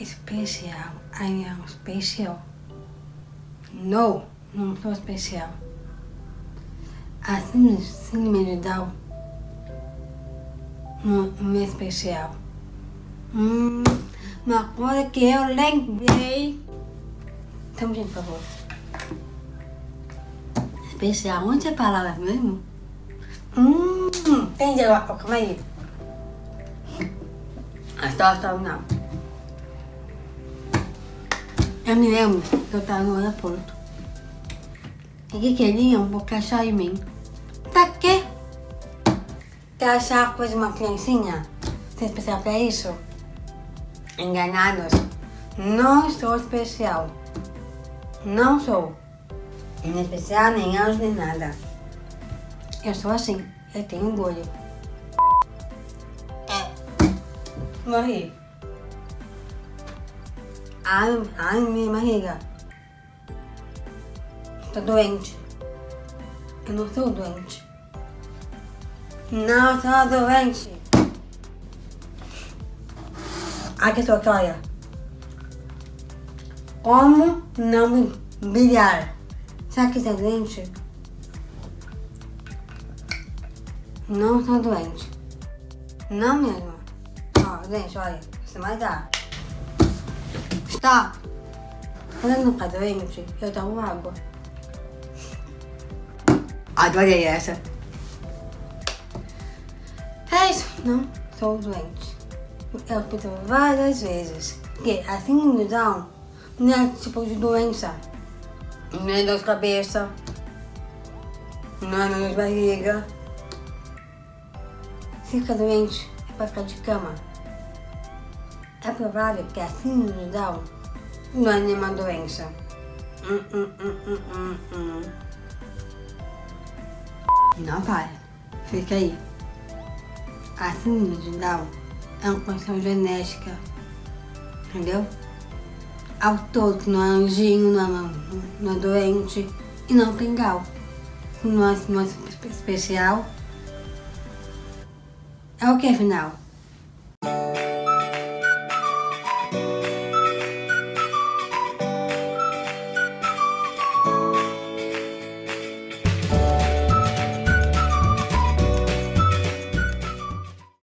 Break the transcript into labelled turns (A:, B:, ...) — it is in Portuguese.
A: especial. I am special. No, não sou especial. A síndrome, de Down não é especial. Hum, uma coisa que eu lembrei. Então, gente, por favor. Especial, onde é a palavra mesmo? Hum, entendi agora. Calma aí. Stop, stop, não. Eu me lembro que eu tava no aeroporto. E que queriam colocar chá em mim. Pra quê? Quer achar coisa de uma criancinha? Ser especial pra isso? Enganados. Não sou especial. Não sou. Nem especial, nem anjo, nem nada. Eu sou assim. Eu tenho orgulho. Morri. Ai, ai, minha barriga. Tô doente. Eu não sou doente. Não sou doente. Aqui sua cara. Como não me brilhar? Será que você é doente? Não sou doente. Não mesmo. Ó, gente, olha. Você vai dar. Stop. Eu não ficar doente, eu tomo água. Adorei essa. É isso. Não sou doente. Eu repito várias vezes que a síndrome de Down não é tipo de doença. Não é dor de cabeça. Não é dor de barriga. Fica doente, é para ficar de cama. É provável que a síndrome de não é nenhuma doença. Hum, hum, hum, hum, hum, hum. Não para. Fica aí. A síndrome de é uma condição genética. Entendeu? Ao todo, não é anjinho, não é, não é doente e não tem gal. Não é, não é especial. É o que afinal?